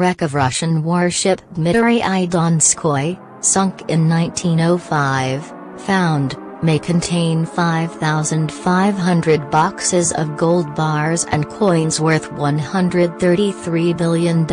Wreck of Russian warship Dmitry I Donskoy, sunk in 1905, found, may contain 5,500 boxes of gold bars and coins worth $133 billion.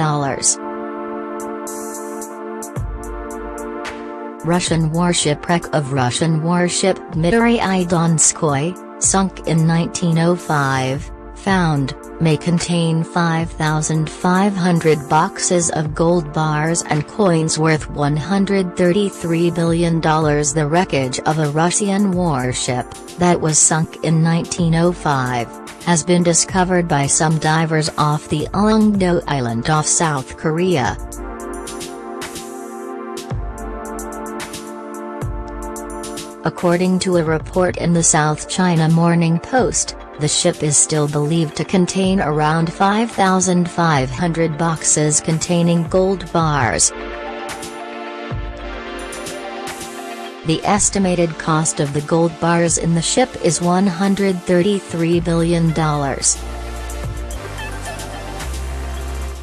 Russian warship wreck of Russian warship Dmitry I Donskoy, sunk in 1905, found, may contain 5,500 boxes of gold bars and coins worth $133 billion. The wreckage of a Russian warship, that was sunk in 1905, has been discovered by some divers off the Ulleungdo Island off South Korea. According to a report in the South China Morning Post, the ship is still believed to contain around 5,500 boxes containing gold bars. The estimated cost of the gold bars in the ship is $133 billion.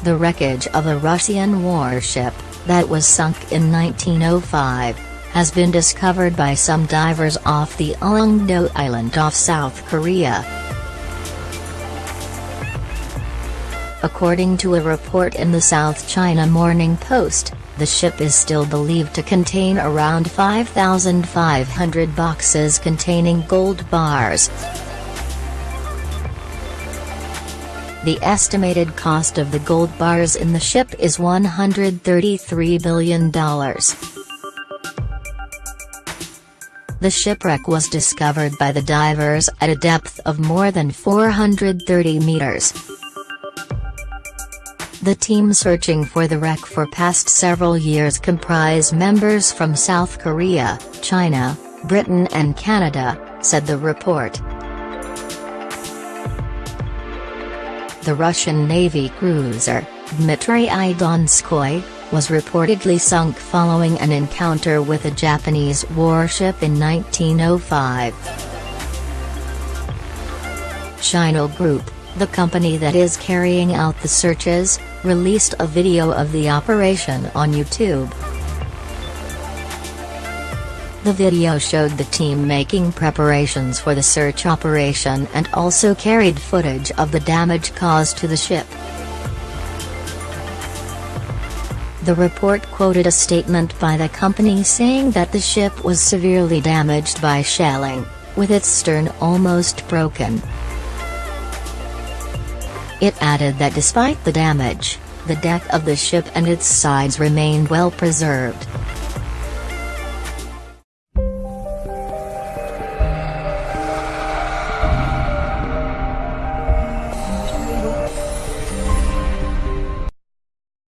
The wreckage of a Russian warship, that was sunk in 1905, has been discovered by some divers off the Ulleungdo Island off South Korea. According to a report in the South China Morning Post, the ship is still believed to contain around 5,500 boxes containing gold bars. The estimated cost of the gold bars in the ship is $133 billion. The shipwreck was discovered by the divers at a depth of more than 430 meters. The team searching for the wreck for past several years comprise members from South Korea, China, Britain and Canada, said the report. The Russian Navy cruiser, Dmitry I Donskoy, was reportedly sunk following an encounter with a Japanese warship in 1905. Shinil Group, the company that is carrying out the searches, released a video of the operation on YouTube. The video showed the team making preparations for the search operation and also carried footage of the damage caused to the ship. The report quoted a statement by the company saying that the ship was severely damaged by shelling, with its stern almost broken. It added that despite the damage, the deck of the ship and its sides remained well preserved.